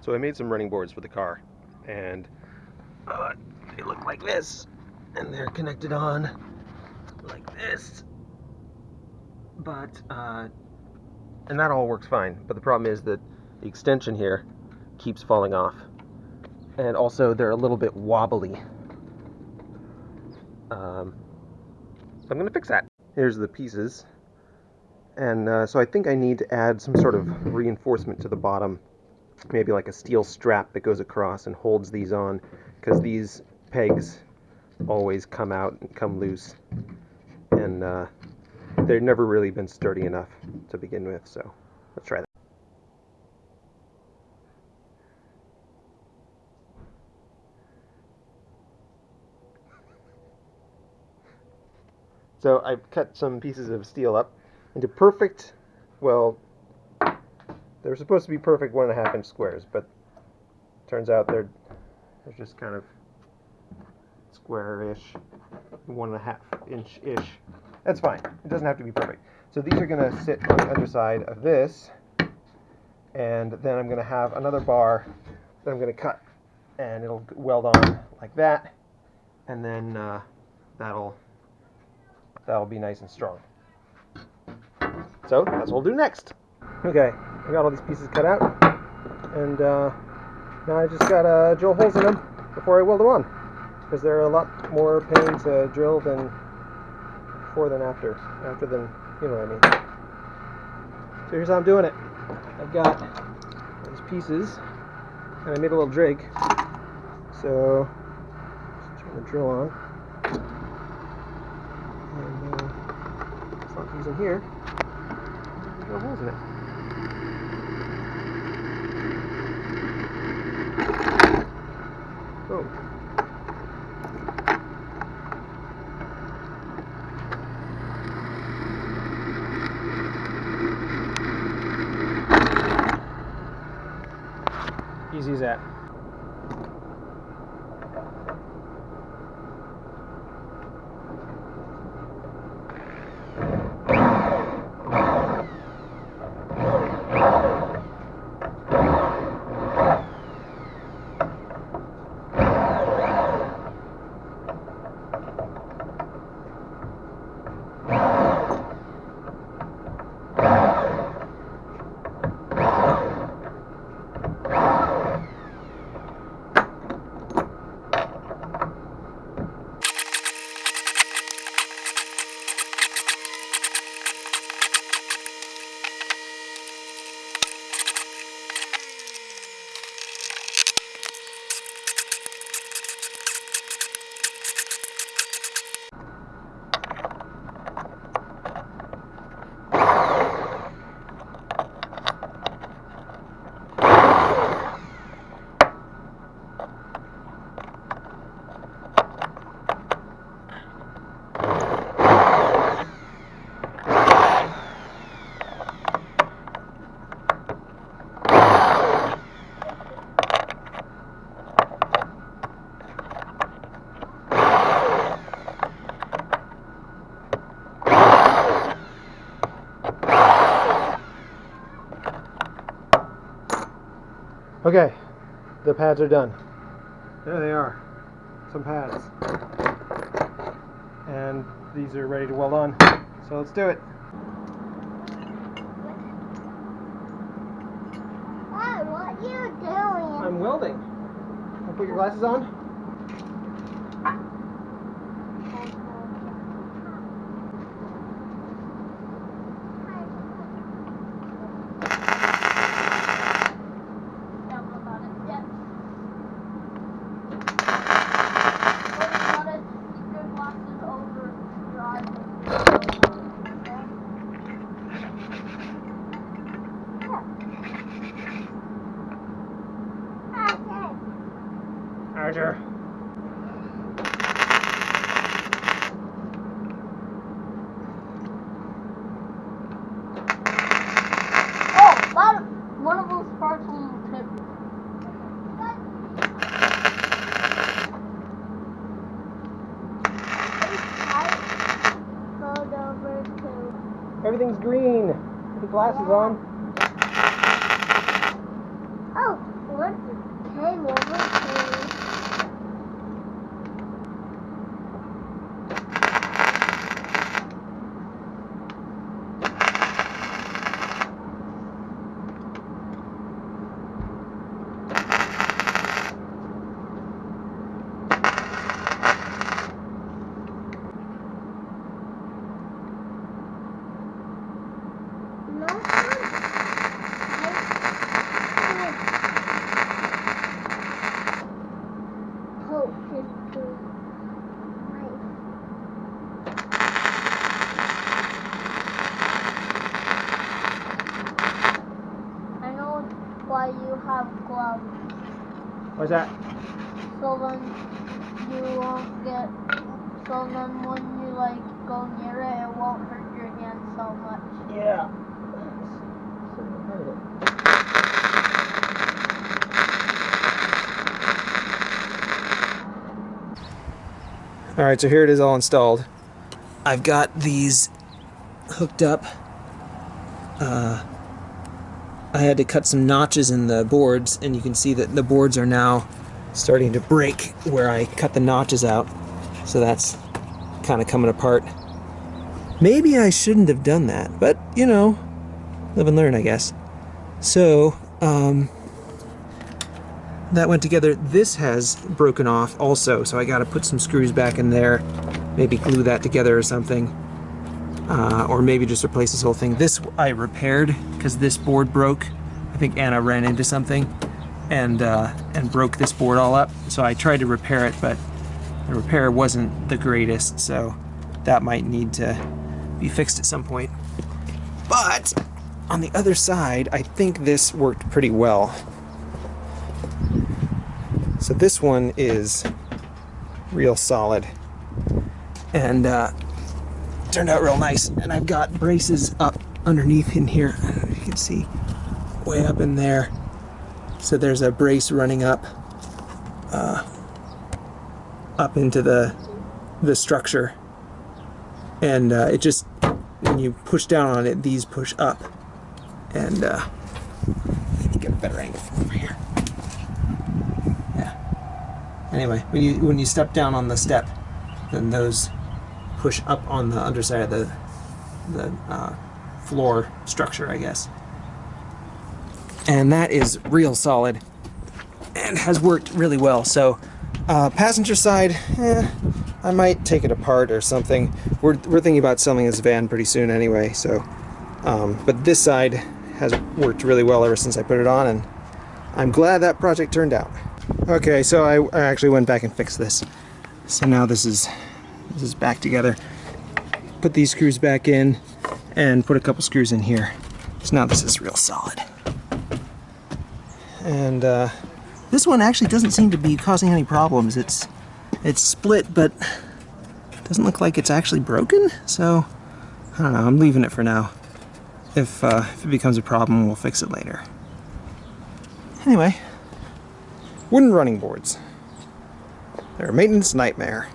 So I made some running boards for the car, and uh, they look like this, and they're connected on like this. But uh, and that all works fine. But the problem is that the extension here keeps falling off, and also they're a little bit wobbly. Um, so I'm gonna fix that. Here's the pieces, and uh, so I think I need to add some sort of reinforcement to the bottom maybe like a steel strap that goes across and holds these on because these pegs always come out and come loose. And uh, they've never really been sturdy enough to begin with so let's try that. So I've cut some pieces of steel up into perfect well they're supposed to be perfect one and a half inch squares, but turns out they're they're just kind of square-ish, one and a half inch-ish. That's fine. It doesn't have to be perfect. So these are going to sit on the underside of this, and then I'm going to have another bar that I'm going to cut, and it'll weld on like that, and then uh, that'll that'll be nice and strong. So that's what we'll do next. Okay, I got all these pieces cut out, and uh, now I just got to drill holes in them before I weld them on, because they're a lot more pain to drill than before than after. After than, you know what I mean. So here's how I'm doing it. I've got these pieces, and I made a little drake, So, turn the drill on. And uh, slot these in here. Drill holes in it. Boom. Easy as that. Okay, the pads are done. There they are, some pads. And these are ready to weld on. So let's do it. Dad, what are you doing? I'm welding. Wanna put your glasses on? Archer. Oh, that one of those parts will tip. Rolled over to. Everything's green. Put the glasses on. Oh, what have gloves. What's that? So then you won't get. So then when you like go near it, it won't hurt your hand so much. Yeah. All right, so here it is all installed. I've got these hooked up. Uh, I had to cut some notches in the boards, and you can see that the boards are now starting to break where I cut the notches out. So that's kind of coming apart. Maybe I shouldn't have done that, but you know, live and learn, I guess. So, um, that went together. This has broken off also, so I got to put some screws back in there, maybe glue that together or something, uh, or maybe just replace this whole thing. This I repaired because this board broke. I think Anna ran into something and uh, and broke this board all up. So I tried to repair it, but the repair wasn't the greatest, so that might need to be fixed at some point. But on the other side, I think this worked pretty well. So this one is real solid and uh, turned out real nice. And I've got braces up underneath in here. You can see way up in there. So there's a brace running up uh, up into the the structure, and uh, it just when you push down on it, these push up, and uh, get a better angle from here. Yeah. Anyway, when you when you step down on the step, then those push up on the underside of the the uh, floor structure, I guess. And that is real solid and has worked really well. So, uh, passenger side, eh, I might take it apart or something. We're, we're thinking about selling this van pretty soon anyway, so. Um, but this side has worked really well ever since I put it on, and I'm glad that project turned out. Okay, so I, I actually went back and fixed this. So now this is this is back together. Put these screws back in and put a couple screws in here. So now this is real solid. And uh, this one actually doesn't seem to be causing any problems. It's it's split, but doesn't look like it's actually broken. So I don't know. I'm leaving it for now. If, uh, if it becomes a problem, we'll fix it later. Anyway, wooden running boards. They're a maintenance nightmare.